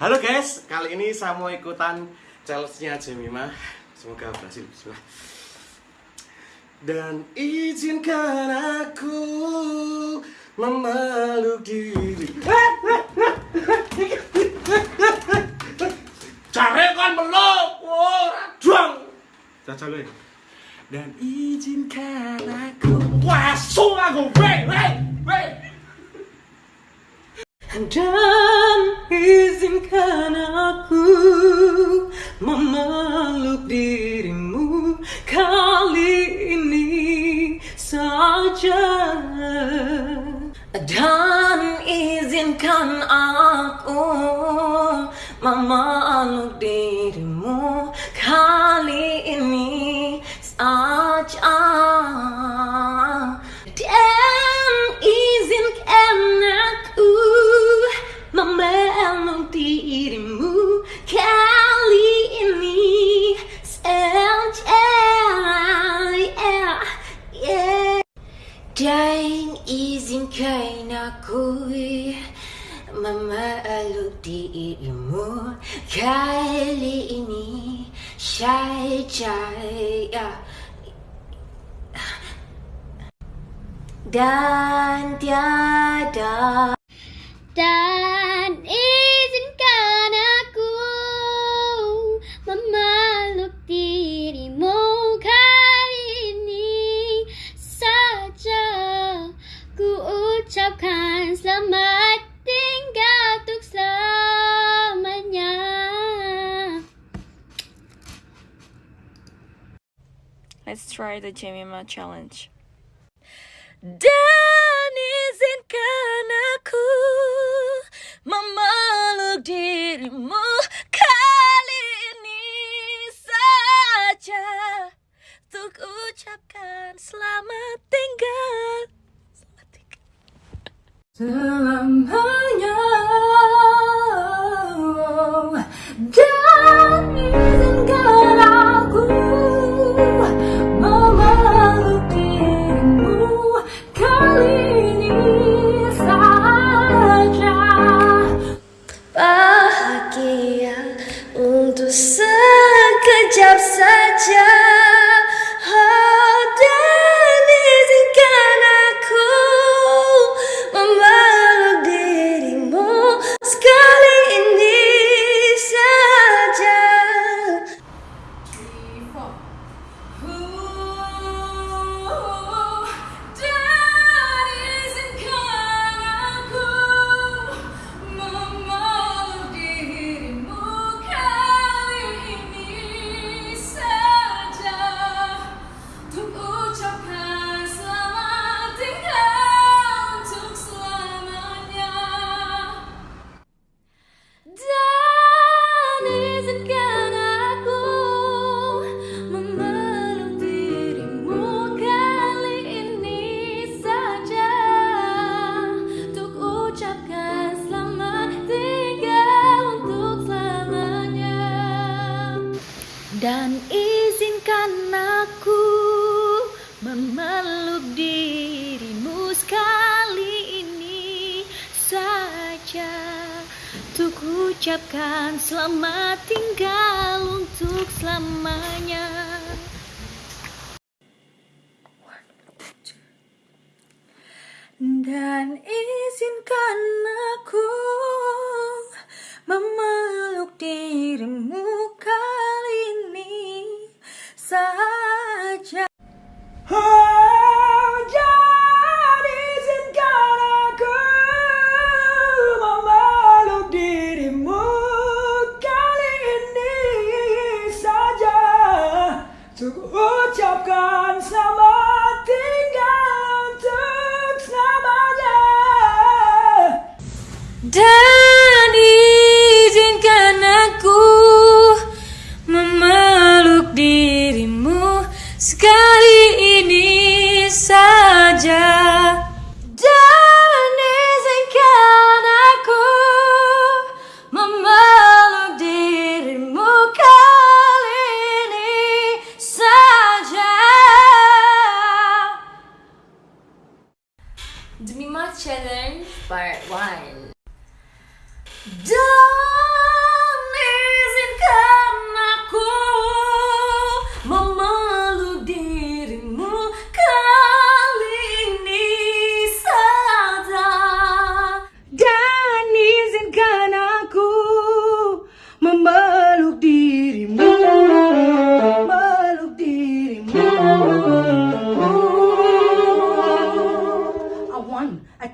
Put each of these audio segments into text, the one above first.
Halo guys, kali ini saya mau ikutan challenge-nya Jemima. Semoga berhasil. Bismillah. Dan izinkan aku memeluk diri. Cari kan meluk, lu ya. Dan izinkan aku Wasung aku, wey, wey, wey Dan izinkan aku memeluk dirimu kali ini saja yeah. dan tiada Dan Try the Jemima challenge. Dirimu Dan izinkan aku memeluk dirimu sekali ini saja. Untuk ucapkan selamat tinggal untuk selamanya. Dan izinkan aku memeluk dirimu Duh!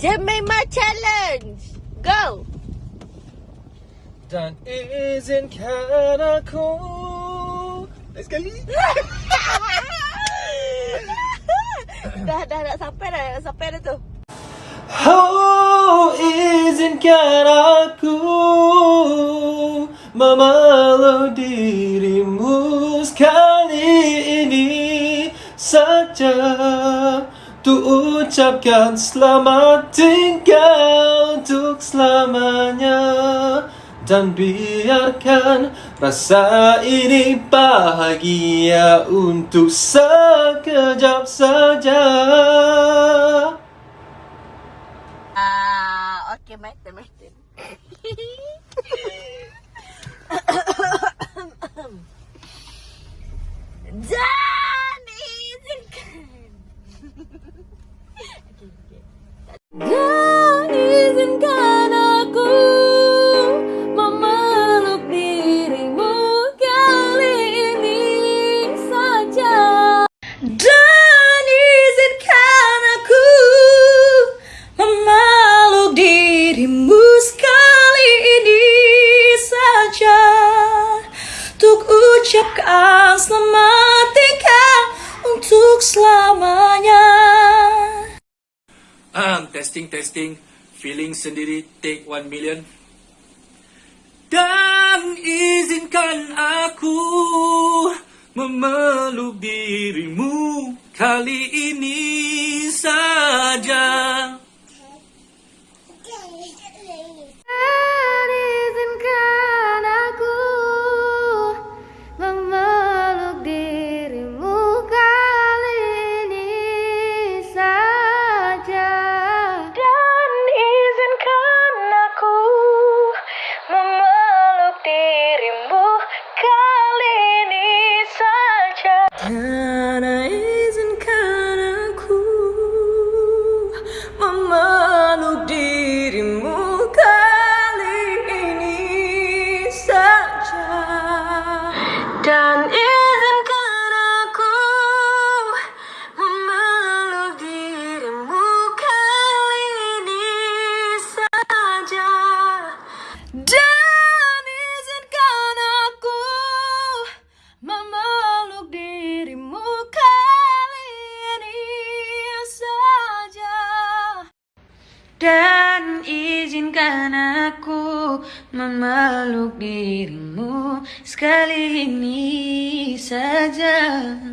Okay, Jemima Challenge. Go. Dan izinkan aku Lagi sekali dah dah nak sampai dah, nak sampai dah tu. Oh izinkan aku memeluk dirimu sekali ini saja Untuk ucapkan selamat tinggal untuk selamanya Dan biarkan rasa ini bahagia untuk sekejap saja Ah, okay, my turn, my turn. Testing, testing. Feeling sendiri, take 1 million. Dan izinkan aku memeluk dirimu kali ini saja.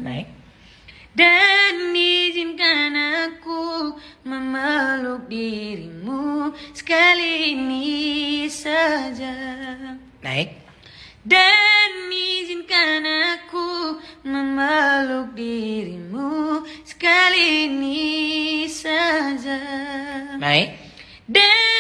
Naik. Dan izinkan aku memeluk dirimu sekali ini saja. Naik. Dan izinkan aku memeluk dirimu sekali ini saja. Naik. Dan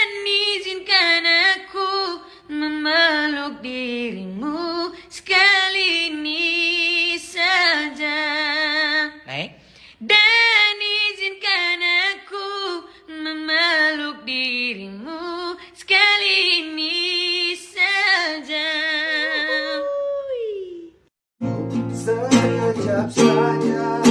Sekejap saja dan